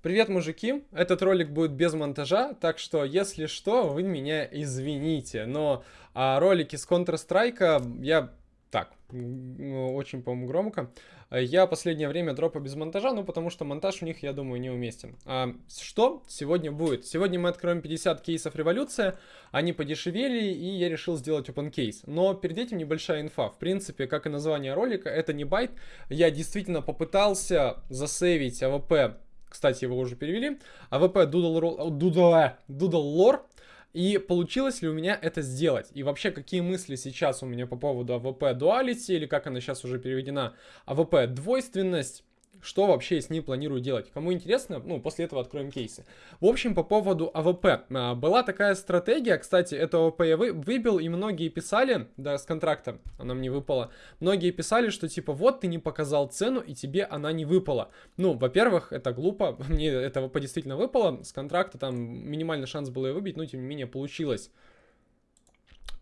Привет, мужики! Этот ролик будет без монтажа, так что, если что, вы меня извините. Но а, ролики с Counter-Strike я... Так, очень, по-моему, громко. Я последнее время дропаю без монтажа, ну, потому что монтаж у них, я думаю, неуместен. А, что сегодня будет? Сегодня мы откроем 50 кейсов революция, они подешевели, и я решил сделать open case. Но перед этим небольшая инфа. В принципе, как и название ролика, это не байт. Я действительно попытался засейвить АВП кстати, его уже перевели. АВП Duality. И получилось ли у меня это сделать? И вообще, какие мысли сейчас у меня по поводу АВП Duality, или как она сейчас уже переведена, АВП Двойственность, что вообще с ней планирую делать. Кому интересно, ну, после этого откроем кейсы. В общем, по поводу АВП. А, была такая стратегия, кстати, это АВП я вы, выбил, и многие писали, да, с контракта она мне выпала, многие писали, что типа, вот ты не показал цену, и тебе она не выпала. Ну, во-первых, это глупо, мне эта АВП действительно выпало, с контракта там минимальный шанс был ее выбить, но тем не менее получилось.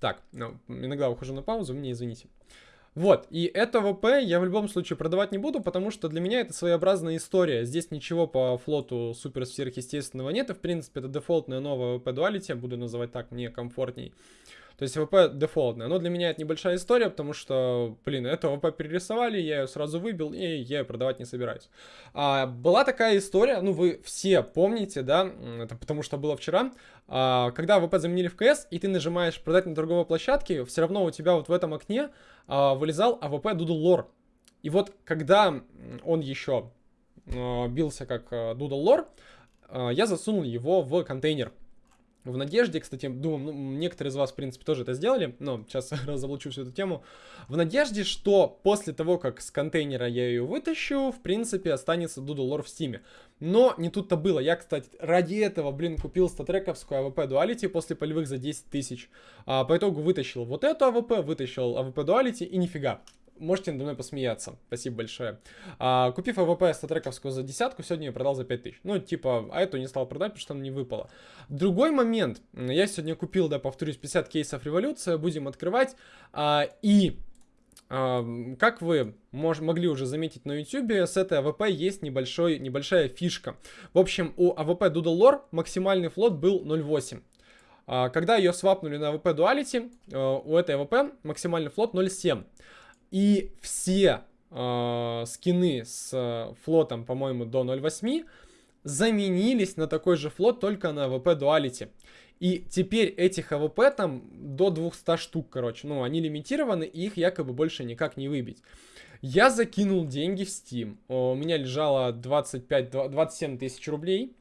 Так, ну, иногда ухожу на паузу, мне извините. Вот, и эту АВП я в любом случае продавать не буду, потому что для меня это своеобразная история. Здесь ничего по флоту супер сверхъестественного нет, и в принципе это дефолтная новая АВП Duality, буду называть так, мне комфортней. То есть АВП дефолтная. Но для меня это небольшая история, потому что, блин, эту АВП перерисовали, я ее сразу выбил, и я ее продавать не собираюсь. А, была такая история, ну вы все помните, да, это потому что было вчера, а, когда АВП заменили в КС, и ты нажимаешь продать на торговой площадке, все равно у тебя вот в этом окне вылезал АВП Doodle Lore. И вот когда он еще а, бился как Doodle Lore, а, я засунул его в контейнер. В надежде, кстати, думаю, ну, некоторые из вас, в принципе, тоже это сделали, но сейчас разоблачу всю эту тему. В надежде, что после того, как с контейнера я ее вытащу, в принципе, останется Doodle Lore в Steam е. Но не тут-то было. Я, кстати, ради этого, блин, купил статрековскую АВП Duality после полевых за 10 тысяч. А, по итогу вытащил вот эту АВП, вытащил АВП Duality и нифига можете надо мной посмеяться. Спасибо большое. А, купив АВП статтрековскую за десятку, сегодня я продал за 5000. Ну, типа, а эту не стал продать, потому что она не выпала. Другой момент. Я сегодня купил, да, повторюсь, 50 кейсов революция. Будем открывать. А, и а, как вы мож, могли уже заметить на YouTube, с этой АВП есть небольшой, небольшая фишка. В общем, у АВП Doodle Lore максимальный флот был 0.8. А, когда ее свапнули на АВП Duality, а, у этой АВП максимальный флот 0.7. И все э, скины с э, флотом, по-моему, до 0.8 заменились на такой же флот, только на АВП Duality. И теперь этих АВП там до 200 штук, короче. Ну, они лимитированы, и их якобы больше никак не выбить. Я закинул деньги в Steam. У меня лежало 25-27 тысяч рублей.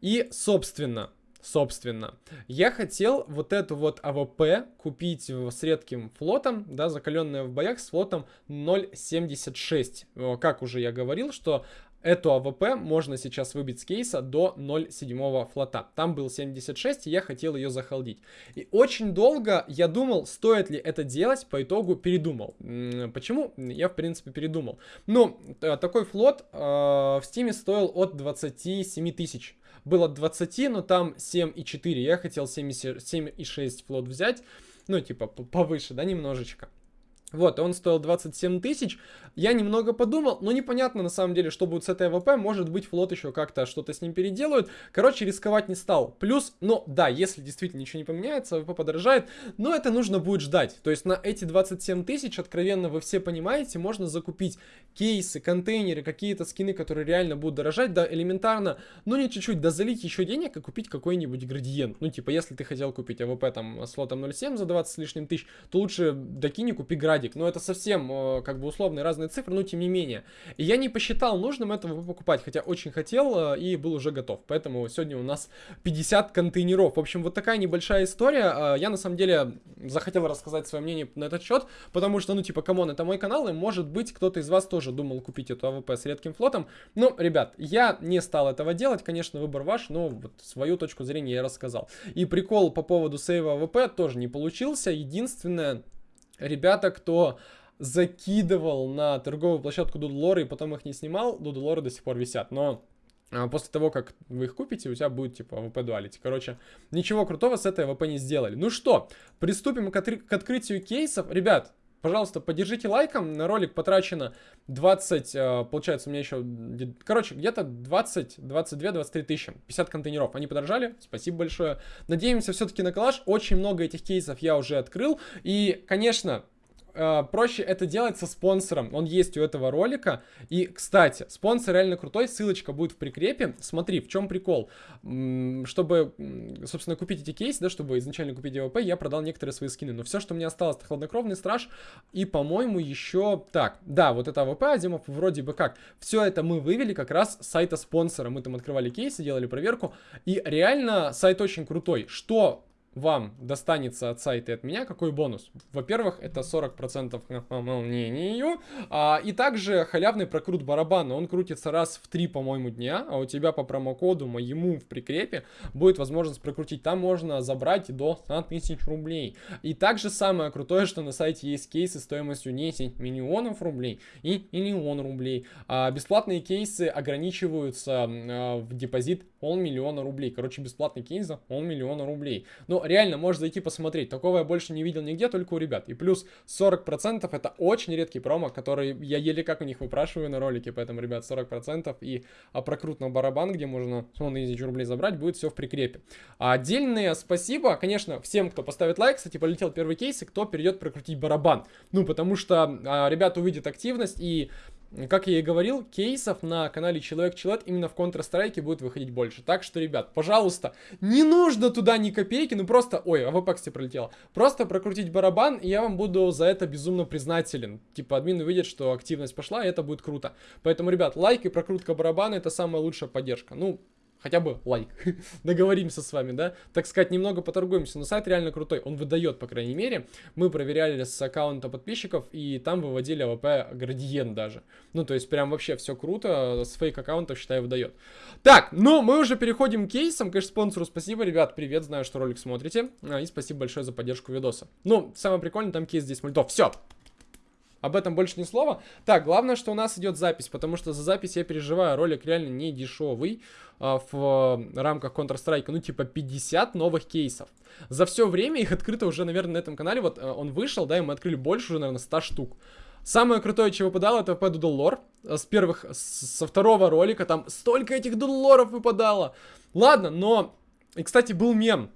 И, собственно, Собственно, я хотел вот эту вот АВП купить с редким флотом, да, закаленная в боях с флотом 0.76. Как уже я говорил, что Эту АВП можно сейчас выбить с кейса до 0.7 флота. Там был 76, и я хотел ее захолдить. И очень долго я думал, стоит ли это делать, по итогу передумал. Почему? Я, в принципе, передумал. Ну, такой флот э, в Steam е стоил от 27 тысяч было 20, но там 7,4. Я хотел 7,6 флот взять. Ну, типа, повыше, да, немножечко. Вот, он стоил 27 тысяч. Я немного подумал, но непонятно на самом деле, что будет с этой АВП. Может быть, флот еще как-то что-то с ним переделают. Короче, рисковать не стал. Плюс, ну да, если действительно ничего не поменяется, АВП подорожает, но это нужно будет ждать. То есть на эти 27 тысяч, откровенно, вы все понимаете, можно закупить кейсы, контейнеры, какие-то скины, которые реально будут дорожать, да, элементарно, ну не чуть-чуть, да залить еще денег и купить какой-нибудь градиент. Ну, типа, если ты хотел купить АВП там с флотом 0.7 за 20 с лишним тысяч, то лучше докинь и купи градиент градик. Но это совсем э, как бы условные разные цифры, но тем не менее. И я не посчитал нужным этого покупать, хотя очень хотел э, и был уже готов. Поэтому сегодня у нас 50 контейнеров. В общем, вот такая небольшая история. Э, я на самом деле захотел рассказать свое мнение на этот счет, потому что, ну, типа, come on, это мой канал, и может быть кто-то из вас тоже думал купить эту АВП с редким флотом. Но, ребят, я не стал этого делать, конечно, выбор ваш, но вот свою точку зрения я рассказал. И прикол по поводу сейва АВП тоже не получился. Единственное, ребята, кто закидывал на торговую площадку Дудлоры и потом их не снимал, Дудлоры до сих пор висят. Но а, после того, как вы их купите, у тебя будет типа ВП дуалити. Короче, ничего крутого с этой ВП не сделали. Ну что, приступим к, к открытию кейсов. Ребят, пожалуйста, поддержите лайком. На ролик потрачено 20, э, получается, у меня еще, короче, где-то 20, 22, 23 тысячи. 50 контейнеров. Они подорожали. Спасибо большое. Надеемся все-таки на коллаж. Очень много этих кейсов я уже открыл. И, конечно, э, проще это делать со спонсором. Он есть у этого ролика. И, кстати, спонсор реально крутой. Ссылочка будет в прикрепе. Смотри, в чем прикол. Чтобы, собственно, купить эти кейсы, да, чтобы изначально купить АВП, я продал некоторые свои скины. Но все, что мне осталось, это хладнокровный страж. И, по-моему, еще... Так, да, вот это АВП, Азимов, вроде бы как. Все это мы вывели как раз с сайта спонсора. Мы там открывали кейсы, делали проверку. И реально сайт очень крутой. Что вам достанется от сайта и от меня, какой бонус? Во-первых, это 40% к наполнению, а, и также халявный прокрут барабана, он крутится раз в 3, по-моему, дня, а у тебя по промокоду моему в прикрепе будет возможность прокрутить, там можно забрать до 100 тысяч рублей. И также самое крутое, что на сайте есть кейсы стоимостью 10 миллионов рублей и миллион рублей. А, бесплатные кейсы ограничиваются а, в депозит полмиллиона рублей. Короче, бесплатный кейс за полмиллиона рублей. Но реально, можешь зайти посмотреть. Такого я больше не видел нигде, только у ребят. И плюс 40% это очень редкий промо, который я еле как у них выпрашиваю на ролике. Поэтому, ребят, 40% и а, прокрут на барабан, где можно ну, на тысячу рублей забрать, будет все в прикрепе. А отдельное спасибо, конечно, всем, кто поставит лайк. Кстати, полетел первый кейс, и кто перейдет прокрутить барабан. Ну, потому что а, ребята увидят активность и как я и говорил, кейсов на канале Человек Человек именно в Counter-Strike будет выходить больше. Так что, ребят, пожалуйста, не нужно туда ни копейки, ну просто... Ой, АВП, кстати, пролетело. Просто прокрутить барабан, и я вам буду за это безумно признателен. Типа, админ увидит, что активность пошла, и это будет круто. Поэтому, ребят, лайк и прокрутка барабана это самая лучшая поддержка. Ну, хотя бы лайк. Договоримся с вами, да? Так сказать, немного поторгуемся. Но сайт реально крутой. Он выдает, по крайней мере. Мы проверяли с аккаунта подписчиков, и там выводили АВП градиент даже. Ну, то есть, прям вообще все круто. С фейк-аккаунтов, считаю, выдает. Так, ну, мы уже переходим к кейсам. Конечно, спонсору спасибо. Ребят, привет, знаю, что ролик смотрите. А, и спасибо большое за поддержку видоса. Ну, самое прикольное, там кейс здесь мультов. Все, об этом больше ни слова. Так, главное, что у нас идет запись, потому что за запись я переживаю. Ролик реально не дешевый а, в рамках Counter-Strike. Ну, типа 50 новых кейсов. За все время их открыто уже, наверное, на этом канале. Вот а, он вышел, да, и мы открыли больше уже, наверное, 100 штук. Самое крутое, чего выпадало, это VP Doodle Lore. С первых, со второго ролика там столько этих Doodle Лоров выпадало. Ладно, но... И, кстати, был мем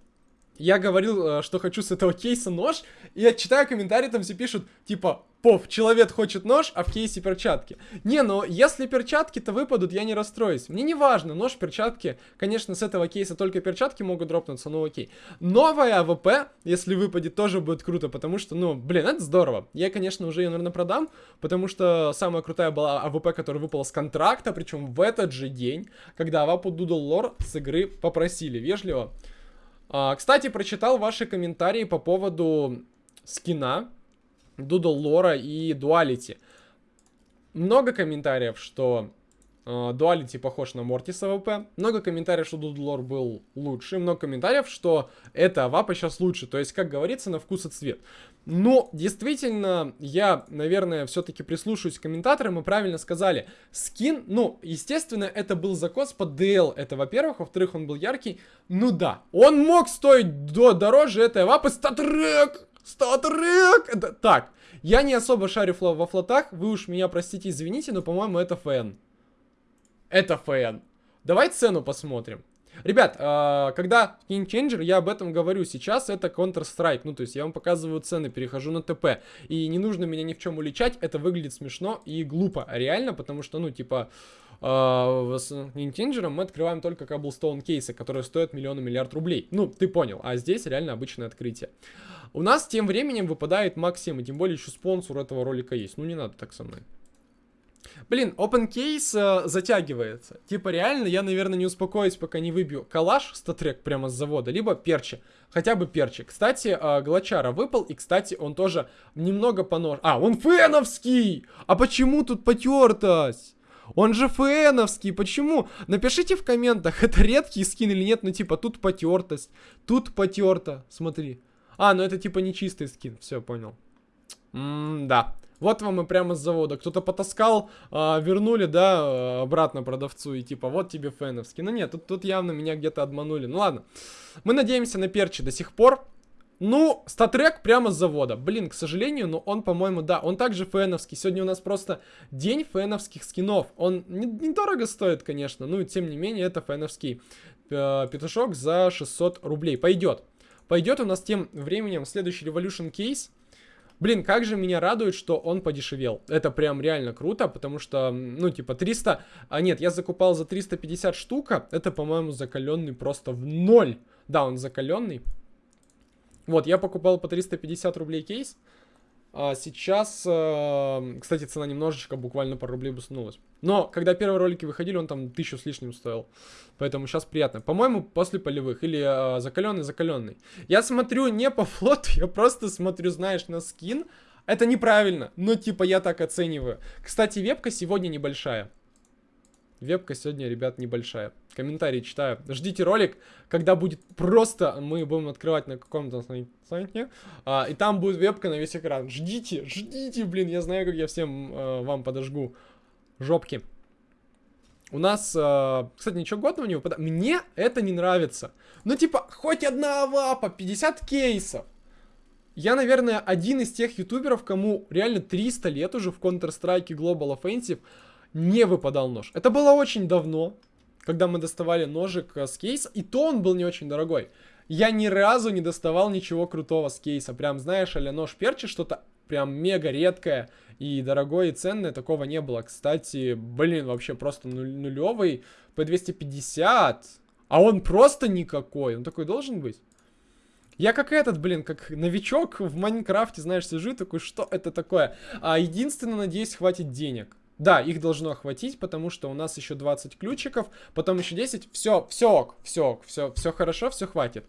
я говорил, э, что хочу с этого кейса нож, и я читаю комментарии, там все пишут, типа, POV, человек хочет нож, а в кейсе перчатки. Не, ну, если перчатки-то выпадут, я не расстроюсь. Мне не важно, нож, перчатки. Конечно, с этого кейса только перчатки могут дропнуться, ну окей. Новая АВП, если выпадет, тоже будет круто, потому что, ну, блин, это здорово. Я, конечно, уже ее, наверное, продам, потому что самая крутая была АВП, которая выпала с контракта, причем в этот же день, когда Авапу Doodle Lore с игры попросили вежливо. А, кстати, прочитал ваши комментарии по поводу скина, Doodle Lore'а и Duality. Много комментариев, что Duality похож на Мортис АВП. Много комментариев, что Doodle Lore был лучше. Много комментариев, что эта АВП сейчас лучше. То есть, как говорится, на вкус и цвет. Но, действительно, я, наверное, все-таки прислушаюсь к комментаторам. Мы правильно сказали. Скин, ну, естественно, это был закос под DL. Это, во-первых. Во-вторых, он был яркий. Ну да, он мог стоить до, дороже этой АВП. StatTrak! StatTrak! Это, так, я не особо шарю во float ах. Вы уж меня простите, извините, но, по-моему, это FN. Это FN. Давай цену посмотрим. Ребят, э, когда skin changer, я об этом говорю, сейчас это Counter-Strike, ну, то есть я вам показываю цены, перехожу на ТП, и не нужно меня ни в чем уличать, это выглядит смешно и глупо, реально, потому что, ну, типа, э, с King мы открываем только Cobblestone кейсы, которые стоят миллионы миллиард рублей, ну, ты понял, а здесь реально обычное открытие. У нас тем временем выпадает Максим, и тем более еще спонсор этого ролика есть, ну, не надо так со мной. Блин, open case э, затягивается. Типа реально я, наверное, не успокоюсь, пока не выбью калаш статрек прямо с завода, либо перчи. Хотя бы перчи. Кстати, э, Глачара выпал, и, кстати, он тоже немного понож... А, он феновский! А почему тут потертость? Он же феновский, почему? Напишите в комментах, это редкий скин или нет, ну типа тут потертость, тут потерто, смотри. А, ну это типа не чистый скин, все, понял. М-да. Вот вам и прямо с завода. Кто-то потаскал, а, вернули, да, обратно продавцу. И типа, вот тебе феновский. Ну нет, тут, тут явно меня где-то обманули. Ну ладно. Мы надеемся на перчи до сих пор. Ну, статрек прямо с завода. Блин, к сожалению, но он, по-моему, да, он также фэновский. Сегодня у нас просто день фэновских скинов. Он недорого не стоит, конечно, ну, тем не менее, это фэновский э, петушок за 600 рублей. Пойдет. Пойдет у нас тем временем следующий Revolution кейс. Блин, как же меня радует, что он подешевел. Это прям реально круто, потому что, ну, типа, 300... А нет, я закупал за 350 штука. Это, по-моему, закаленный просто в ноль. Да, он закаленный. Вот, я покупал по 350 рублей кейс. А сейчас, э, кстати, цена немножечко, буквально пару рублей буснулась. Но, когда первые ролики выходили, он там тысячу с лишним стоил. Поэтому сейчас приятно. По-моему, после полевых. Или э, закаленный, закаленный. Я смотрю не по флоту, я просто смотрю, знаешь, на скин. Это неправильно, но типа я так оцениваю. Кстати, вебка сегодня небольшая. Вебка сегодня, ребят, небольшая. Комментарии читаю. Ждите ролик, когда будет просто, мы будем открывать на каком-то сайте, а, и там будет вебка на весь экран. Ждите, ждите, блин, я знаю, как я всем а, вам подожгу жопки. У нас, а, кстати, ничего годного не выпадает. Мне это не нравится. Ну, типа, хоть одна авапа, 50 кейсов. Я, наверное, один из тех ютуберов, кому реально 300 лет уже в Counter-Strike Global Offensive не выпадал нож. Это было очень давно, когда мы доставали ножик э, с кейса, и то он был не очень дорогой. Я ни разу не доставал ничего крутого с кейса. Прям, знаешь, а нож перчи, что-то прям мега редкое и дорогое и ценное, такого не было. Кстати, блин, вообще просто нулевый P250, а он просто никакой. Он такой должен быть? Я как этот, блин, как новичок в Майнкрафте, знаешь, сижу такой, что это такое? А единственное, надеюсь, хватит денег. Да, их должно хватить, потому что у нас еще 20 ключиков, потом еще 10. Все, все ок, все ок, все, все хорошо, все хватит.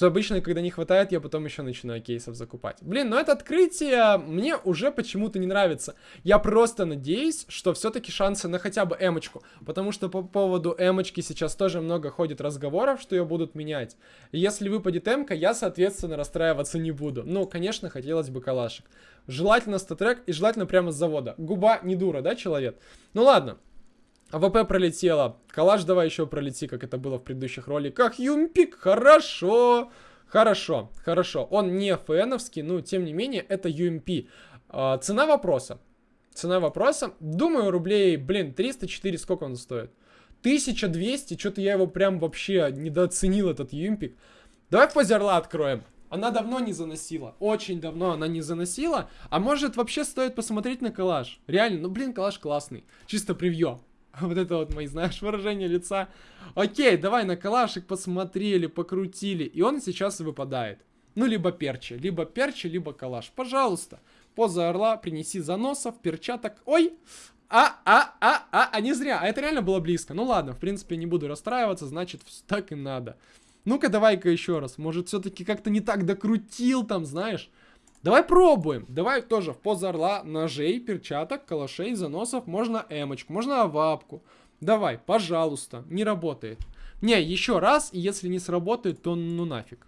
Обычно, когда не хватает, я потом еще начинаю кейсов закупать. Блин, но это открытие мне уже почему-то не нравится. Я просто надеюсь, что все-таки шансы на хотя бы эмочку. Потому что по поводу эмочки сейчас тоже много ходит разговоров, что ее будут менять. Если выпадет эмка, я, соответственно, расстраиваться не буду. Ну, конечно, хотелось бы калашек. Желательно статрек и желательно прямо с завода. Губа не дура, да, человек? Ну ладно. АВП пролетела. Калаш давай еще пролети, как это было в предыдущих роликах. Юмпик, хорошо. Хорошо, хорошо. Он не FN овский, но тем не менее это UMP. А, цена вопроса. Цена вопроса. Думаю, рублей, блин, 304, сколько он стоит? 1200, что-то я его прям вообще недооценил, этот юмпик. Давай поза орла откроем. Она давно не заносила. Очень давно она не заносила. А может вообще стоит посмотреть на калаш. Реально, ну блин, калаш классный. Чисто превью. Вот это вот мои, знаешь, выражение лица. Окей, давай на калашик посмотрели, покрутили. И он сейчас выпадает. Ну, либо перчи, либо перчи, либо калаш. Пожалуйста. Поза орла, принеси заносов, перчаток. Ой! А, а, а, а, а не зря. А это реально было близко. Ну ладно, в принципе, не буду расстраиваться, значит, так и надо. Ну-ка, давай-ка еще раз. Может, все-таки как-то не так докрутил там, знаешь? Давай пробуем. Давай тоже в поза орла ножей, перчаток, калашей, заносов. Можно эмочку, можно авапку. Давай, пожалуйста. Не работает. Не, еще раз, и если не сработает, то ну нафиг.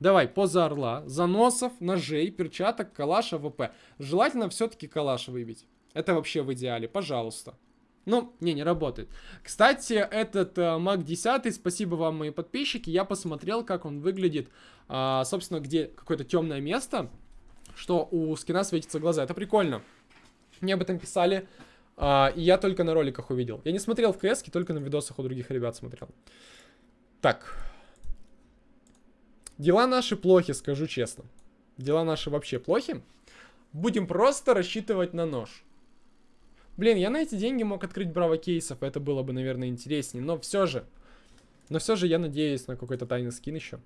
Давай, поза орла, заносов, ножей, перчаток, калаш, АВП. Желательно все-таки калаш выбить. Это вообще в идеале, пожалуйста. Ну, не, не работает. Кстати, этот э, Mac 10, спасибо вам, мои подписчики, я посмотрел, как он выглядит, э, собственно, где какое-то темное место, что у скина светятся глаза. Это прикольно. Мне об этом писали, э, и я только на роликах увидел. Я не смотрел в КС, только на видосах у других ребят смотрел. Так. Дела наши плохи, скажу честно. Дела наши вообще плохи. Будем просто рассчитывать на нож. Блин, я на эти деньги мог открыть браво кейсов, это было бы, наверное, интереснее. Но все же. Но все же я надеюсь на какой-то тайный скин еще.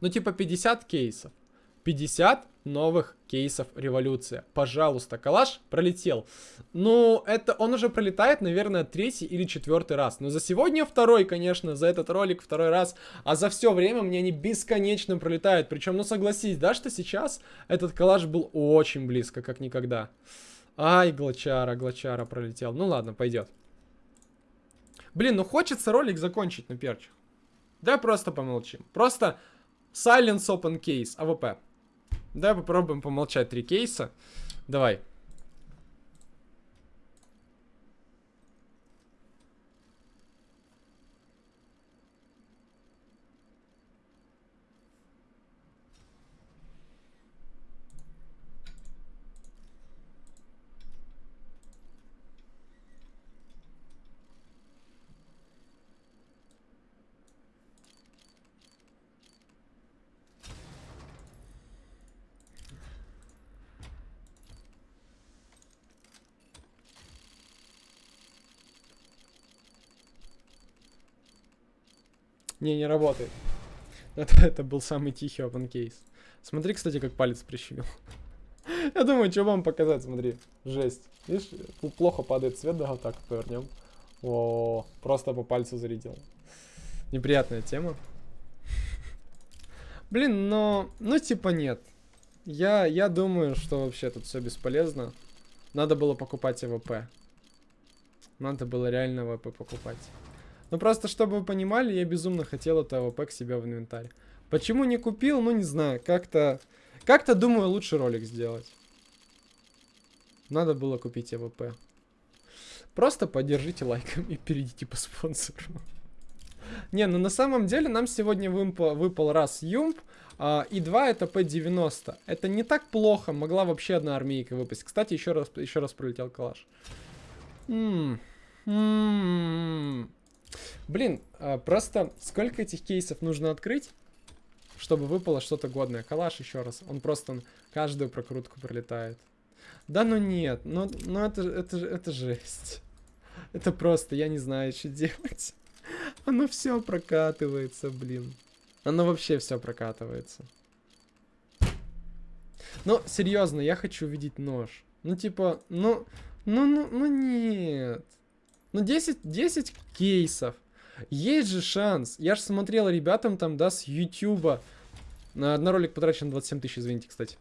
Ну, типа 50 кейсов. 50 новых кейсов революция. Пожалуйста, калаш пролетел. Ну, это он уже пролетает, наверное, третий или четвертый раз. Но за сегодня второй, конечно, за этот ролик второй раз. А за все время мне они бесконечно пролетают. Причем, ну согласись, да, что сейчас этот калаш был очень близко, как никогда. Ай, глачара, глачара пролетел. Ну ладно, пойдет. Блин, ну хочется ролик закончить на перчах. Давай просто помолчим. Просто Silence Open Case, АВП. Давай попробуем помолчать три кейса. Давай. Не, не работает. Это, это был самый тихий open case. Смотри, кстати, как палец прищемил. Я думаю, что вам показать, смотри. Жесть. Видишь, плохо падает свет, да, вот так повернем. О, просто по пальцу зарядил. Неприятная тема. Блин, но... Ну, типа нет. Я, я думаю, что вообще тут все бесполезно. Надо было покупать АВП. Надо было реально АВП покупать. Ну просто, чтобы вы понимали, я безумно хотел это АВП к себе в инвентарь. Почему не купил? Ну не знаю. Как-то... Как-то думаю, лучше ролик сделать. Надо было купить АВП. Просто поддержите лайком и перейдите по спонсору. Не, ну на самом деле нам сегодня выпал, выпал раз UMP, а, и два это P90. Это не так плохо, могла вообще одна армейка выпасть. Кстати, еще раз, еще раз пролетел калаш. М -м -м Блин, а, просто сколько этих кейсов нужно открыть, чтобы выпало что-то годное. Калаш еще раз, он просто каждую прокрутку пролетает. Да ну нет, ну, ну это, это, это жесть. Это просто, я не знаю, что делать. Оно все прокатывается, блин. Оно вообще все прокатывается. Ну, серьезно, я хочу увидеть нож. Ну, типа, ну, ну, ну, ну нет. Ну, 10, 10 кейсов. Есть же шанс. Я же смотрел ребятам там, да, с Ютуба. На, на ролик потрачено 27 тысяч, извините, кстати.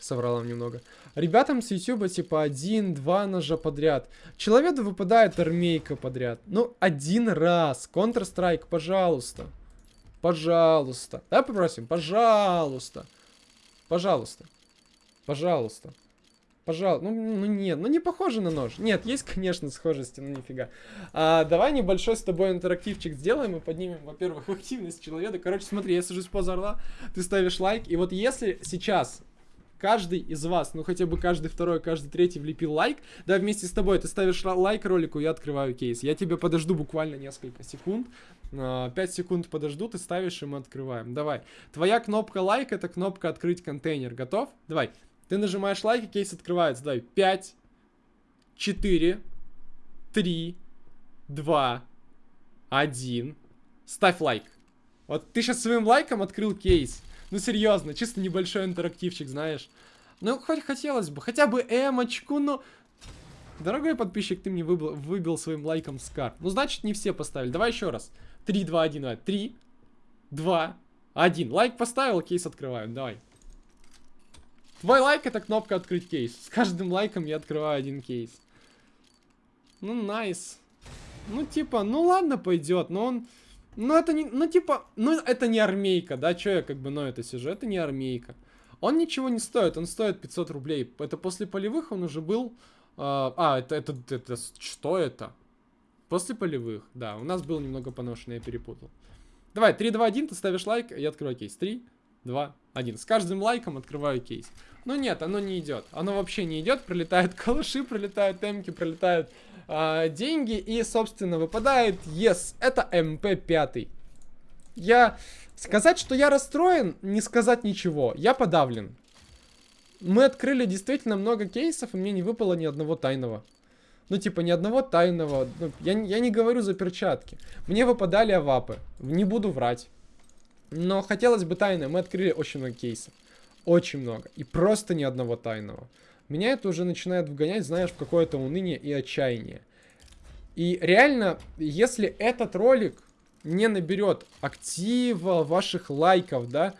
Соврал вам немного. Ребятам с Ютуба типа один-два ножа подряд. Человеку выпадает армейка подряд. Ну, один раз. Counter-Strike, пожалуйста. Пожалуйста. Да, попросим? Пожалуйста. Пожалуйста. Пожалуйста. Пожалуйста. Ну, ну нет, ну не похоже на нож. Нет, есть, конечно, схожести, но нифига. А, давай небольшой с тобой интерактивчик сделаем и поднимем, во-первых, активность человека. Короче, смотри, я сажусь поза орла, ты ставишь лайк. И вот если сейчас каждый из вас, ну хотя бы каждый второй, каждый третий влепил лайк, да, вместе с тобой ты ставишь лайк ролику, я открываю кейс. Я тебя подожду буквально несколько секунд, 5 а, секунд подожду, ты ставишь, и мы открываем. Давай. Твоя кнопка лайк, это кнопка открыть контейнер. Готов? Давай. Ты нажимаешь лайк, и кейс открывается. Давай. 5, 4, 3, 2, 1. Ставь лайк. Вот ты сейчас своим лайком открыл кейс. Ну, серьезно, чисто небольшой интерактивчик, знаешь. Ну, хоть хотелось бы, хотя бы эмочку, но... Дорогой подписчик, ты мне выбил, выбил своим лайком SCAR. Ну, значит, не все поставили. Давай еще раз. 3, 2, 1, давай. 3, 2, 1. Лайк поставил, кейс открываем, давай. Твой лайк это кнопка открыть кейс. С каждым лайком я открываю один кейс. Ну, nice. Ну, типа, ну ладно, пойдет, но он... Ну, это не... Ну, типа... Ну, это не армейка, да? Че я как бы, ну, это сижу? Это не армейка. Он ничего не стоит, он стоит 500 рублей. Это после полевых он уже был... Э, а, это, это, это... Что это? После полевых, да. У нас был немного поношенный, я перепутал. Давай, 3, 2, 1, ты ставишь лайк, я открываю кейс. 3, 2, 1. С каждым лайком открываю кейс. Ну нет, оно не идет. Оно вообще не идет. Пролетают калаши, пролетают темки, пролетают э, деньги. И, собственно, выпадает yes. Это МП-5. Я... Сказать, что я расстроен, не сказать ничего. Я подавлен. Мы открыли действительно много кейсов, и мне не выпало ни одного тайного. Ну, типа, ни одного тайного. Ну, я, я не говорю за перчатки. Мне выпадали авапы. Не буду врать. Но хотелось бы тайное. Мы открыли очень много кейсов. Очень много. И просто ни одного тайного. Меня это уже начинает вгонять, знаешь, в какое-то уныние и отчаяние. И реально, если этот ролик не наберет актива, ваших лайков, да,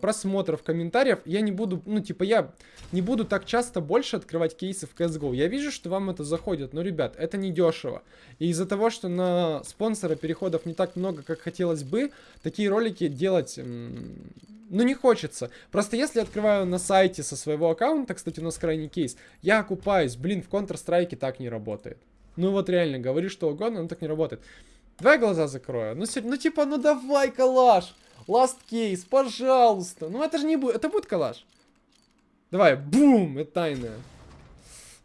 просмотров, комментариев, я не буду, ну, типа, я не буду так часто больше открывать кейсы в CSGO. Я вижу, что вам это заходит, но, ребят, это не дешево. И из-за того, что на спонсора переходов не так много, как хотелось бы, такие ролики делать, ну, не хочется. Просто если открываю на сайте со своего аккаунта, кстати, у нас крайний кейс, я окупаюсь, блин, в Counter-Strike так не работает. Ну, вот реально, говори что угодно, но так не работает. Давай глаза закрою. Ну, ну типа, ну давай, калаш. Last case, пожалуйста. Ну это же не будет, это будет коллаж. Давай, бум, это тайная.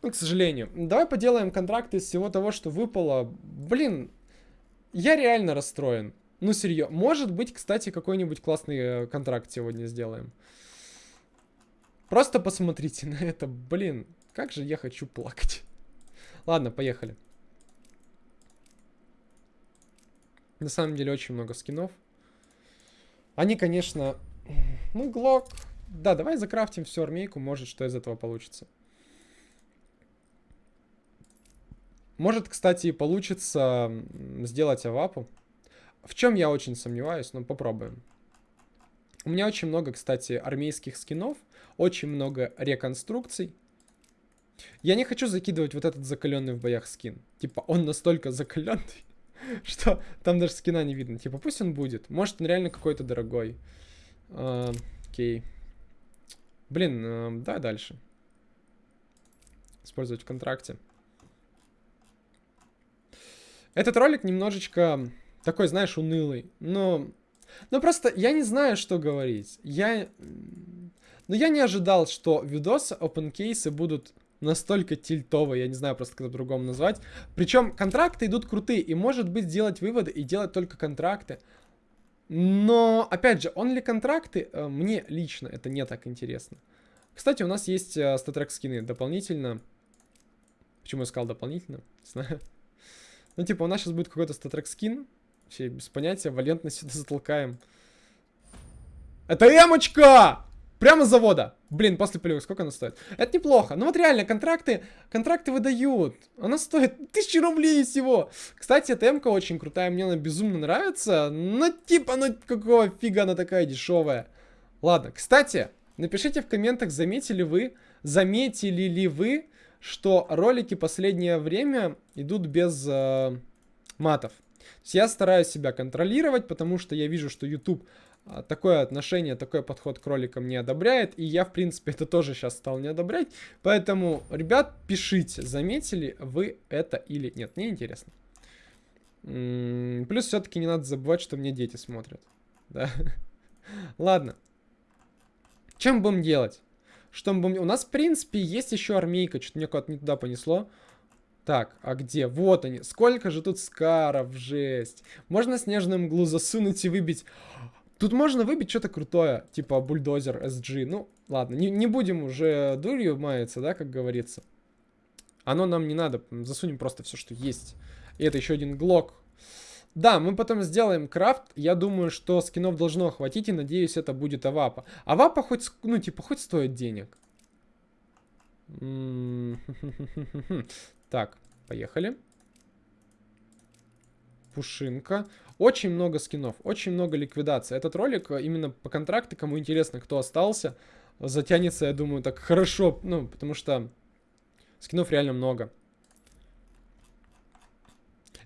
Ну, к сожалению. Давай поделаем контракты из всего того, что выпало. Блин, я реально расстроен. Ну, серьезно. Может быть, кстати, какой-нибудь классный э, контракт сегодня сделаем. Просто посмотрите на это. Блин, как же я хочу плакать. Ладно, поехали. На самом деле очень много скинов. Они, конечно... Ну, Глок... Да, давай закрафтим всю армейку, может, что из этого получится. Может, кстати, получится сделать авапу. В чем я очень сомневаюсь, но попробуем. У меня очень много, кстати, армейских скинов, очень много реконструкций. Я не хочу закидывать вот этот закаленный в боях скин. Типа, он настолько закаленный, что там даже скина не видно. Типа, пусть он будет. Может, он реально какой-то дорогой. А, окей. Блин, э, давай дальше. Использовать в контракте. Этот ролик немножечко такой, знаешь, унылый. Но, но просто я не знаю, что говорить. Я... Но я не ожидал, что видосы open кейсы будут настолько тильтовые, я не знаю просто как по-другому назвать. Причем контракты идут крутые, и может быть делать выводы и делать только контракты. Но, опять же, он ли контракты, э, мне лично это не так интересно. Кстати, у нас есть э, статрек скины дополнительно. Почему я сказал дополнительно? Не знаю. Ну, типа, у нас сейчас будет какой-то статрек скин. Вообще, без понятия, валентно сюда затолкаем. Это эмочка! Прямо с завода. Блин, после полевых, сколько она стоит? Это неплохо. Ну вот реально, контракты, контракты выдают. Она стоит тысячи рублей всего. Кстати, эта эмка очень крутая, мне она безумно нравится. Но типа, ну какого фига она такая дешевая. Ладно, кстати, напишите в комментах, заметили вы, заметили ли вы, что ролики последнее время идут без э, матов. Я стараюсь себя контролировать, потому что я вижу, что YouTube такое отношение, такой подход к роликам не одобряет, и я, в принципе, это тоже сейчас стал не одобрять. Поэтому, ребят, пишите, заметили вы это или нет. Мне интересно. Плюс все-таки не надо забывать, что мне дети смотрят. Да. Ладно. Чем будем делать? Что мы будем... У нас, в принципе, есть еще армейка. Что-то мне куда-то не туда понесло. Так, а где? Вот они. Сколько же тут скаров, жесть. Можно снежную мглу засунуть и выбить... Тут можно выбить что-то крутое, типа бульдозер SG. Ну, ладно, не, не будем уже дурью маяться, да, как говорится. Оно нам не надо, засунем просто все, что есть. И это еще один глок. Да, мы потом сделаем крафт. Я думаю, что скинов должно хватить, и надеюсь, это будет авапа. Авапа хоть, ну, типа, хоть стоит денег. Так, поехали. Пушинка. Очень много скинов, очень много ликвидации. Этот ролик э, именно по контракту, кому интересно, кто остался, затянется, я думаю, так хорошо. Ну, потому что скинов реально много.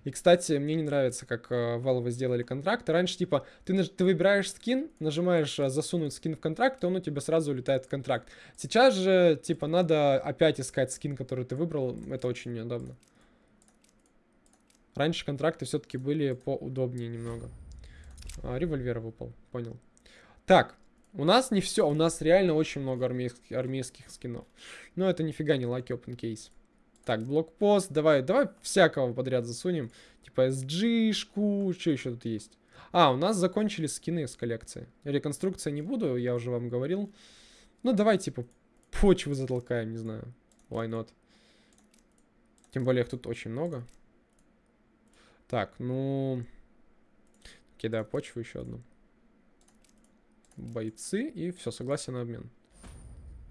И, кстати, мне не нравится, как э, Valve сделали контракт. Раньше, типа, ты, ты выбираешь скин, нажимаешь э, засунуть скин в контракт, и он у тебя сразу улетает в контракт. Сейчас же, типа, надо опять искать скин, который ты выбрал. Это очень неудобно. Раньше контракты все-таки были поудобнее немного. А, револьвер выпал, понял. Так, у нас не все, у нас реально очень много армейских, армейских скинов. Но это нифига не лаки open case. Так, блокпост. Давай, давай всякого подряд засунем. Типа SG-шку. Что еще тут есть? А, у нас закончились скины с коллекции. Реконструкция не буду, я уже вам говорил. Ну, давай, типа, почвы затолкаем, не знаю. Why not? Тем более их тут очень много. Так, ну... Кидаю почву еще одну. Бойцы и все, согласен на обмен.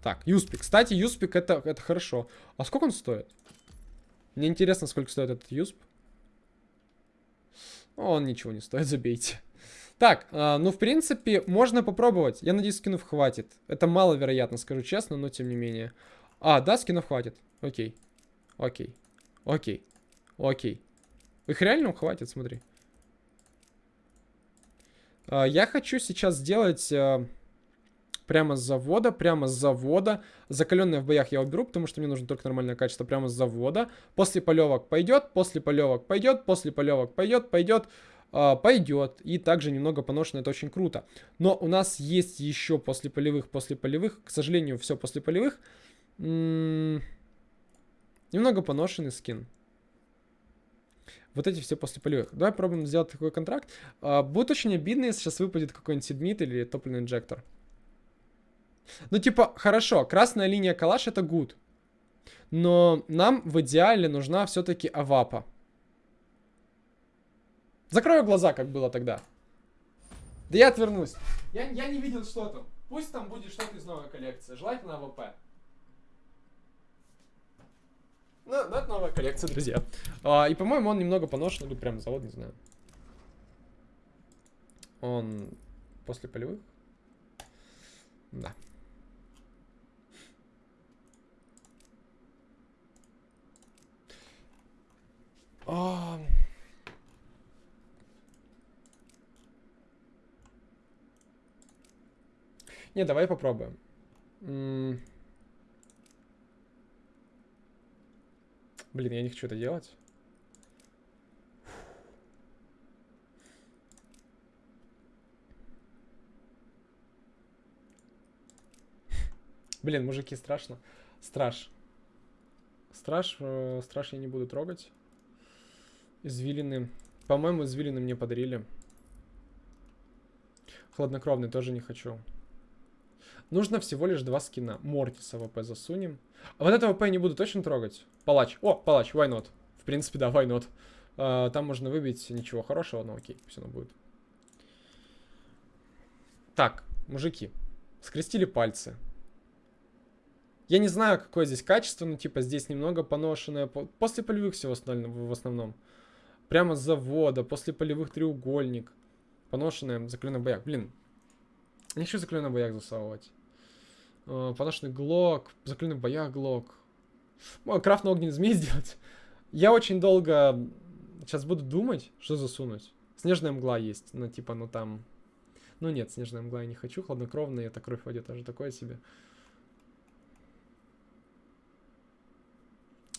Так, Юспик. Кстати, Юспик это, это хорошо. А сколько он стоит? Мне интересно, сколько стоит этот юсп. Он ничего не стоит, забейте. Так, э, ну, в принципе, можно попробовать. Я надеюсь, скинов хватит. Это маловероятно, скажу честно, но тем не менее. А, да, скинов хватит. Окей. Окей. Окей. Окей. Их реально хватит, смотри. Э, я хочу сейчас сделать... Э, прямо с завода, прямо с завода. Закаленные в боях я уберу, потому что мне нужно только нормальное качество прямо с завода. После полевок пойдет, после полевок пойдет, после полевок пойдет, пойдет, э, пойдет. И также немного поношено, это очень круто. Но у нас есть еще после полевых, после полевых, к сожалению, все после полевых. М -м немного поношенный скин. Вот эти все после полевых. Давай пробуем сделать такой контракт. А, будет очень обидно, если сейчас выпадет какой-нибудь седмит или топливный инжектор. Ну, типа, хорошо, красная линия калаш это good. Но нам в идеале нужна все-таки авапа. Закрою глаза, как было тогда. Да я отвернусь. Я, я не видел, что там. Пусть там будет что-то из новой коллекции. Желательно АВП. Ну, ну, это новая коллекция, друзья. А, и, по-моему, он немного поношен, или прям завод, не знаю. Он после полевых? Да. А... Не, давай попробуем. М Блин, я не хочу это делать. Блин, мужики, страшно. Страж. Страж, э, страж я не буду трогать. Извилины. По-моему, извилины мне подарили. Хладнокровный тоже не хочу. Нужно всего лишь два скина. Мортиса ВП засунем. А вот этого ВП не буду точно трогать. Палач. О, палач, why not? В принципе, да, why not? А, там можно выбить ничего хорошего, но окей, все равно будет. Так, мужики. Скрестили пальцы. Я не знаю, какое здесь качество, но типа здесь немного поношенное. После полевых всего в основном. Прямо с завода, после полевых треугольник. Поношенное, закаленный бояк. Блин, не хочу закаленный бояк засовывать. Uh, поношенный глок, закаленный бояк глок. Мой крафт на огненный змей сделать. Я очень долго сейчас буду думать, что засунуть. Снежная мгла есть, но типа, ну там... Ну нет, снежная мгла я не хочу, хладнокровная, это кровь войдет, тоже такое себе.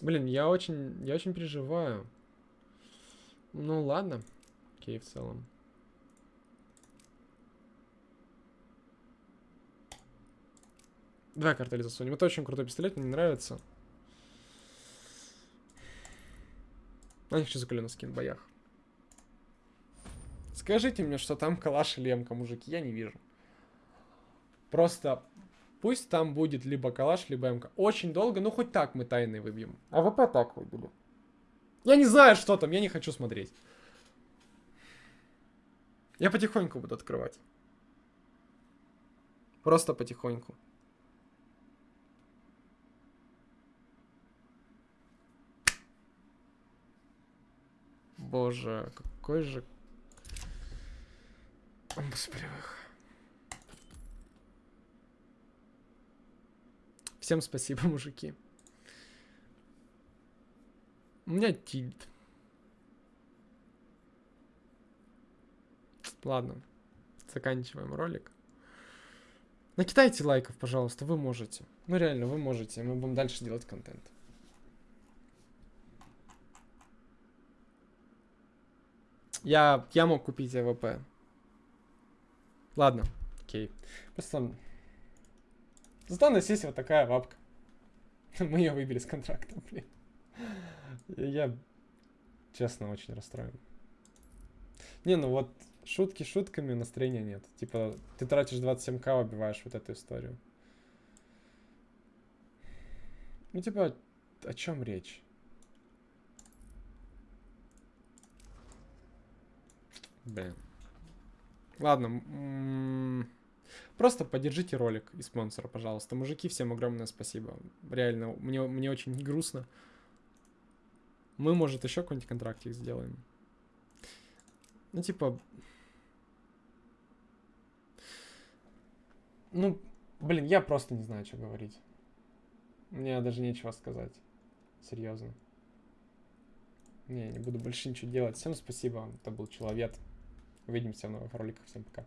Блин, я очень, я очень переживаю. Ну ладно. Окей, в целом. Давай картель засунем. Это очень крутой пистолет, мне нравится. А них что за колено скин в боях? Скажите мне, что там калаш или эмка, мужики, я не вижу. Просто Пусть там будет либо калаш, либо МК. Очень долго, ну хоть так мы тайны выбьем. А ВП так выбили. Я не знаю, что там, я не хочу смотреть. Я потихоньку буду открывать. Просто потихоньку. Боже, какой же... Господи, Всем спасибо, мужики. У меня тильт. Ладно, заканчиваем ролик. Накидайте лайков, пожалуйста, вы можете. Ну реально, вы можете, мы будем дальше делать контент. Я, я мог купить АВП. Ладно, окей. Просто Зато на сессии вот такая бабка. Мы ее выбили с контракта, блин. Я, честно, очень расстроен. Не, ну вот шутки шутками, настроения нет. Типа, ты тратишь 27к, убиваешь вот эту историю. Ну, типа, о чем речь? Блин. Ладно. Просто поддержите ролик и спонсора, пожалуйста. Мужики, всем огромное спасибо. Реально, мне, мне очень грустно. Мы, может, еще какой-нибудь контрактик сделаем. Ну, типа... Ну, блин, я просто не знаю, что говорить. Мне даже нечего сказать. Серьезно. Не, не буду больше ничего делать. Всем спасибо. Это был Человек. Увидимся в новых роликах. Всем пока.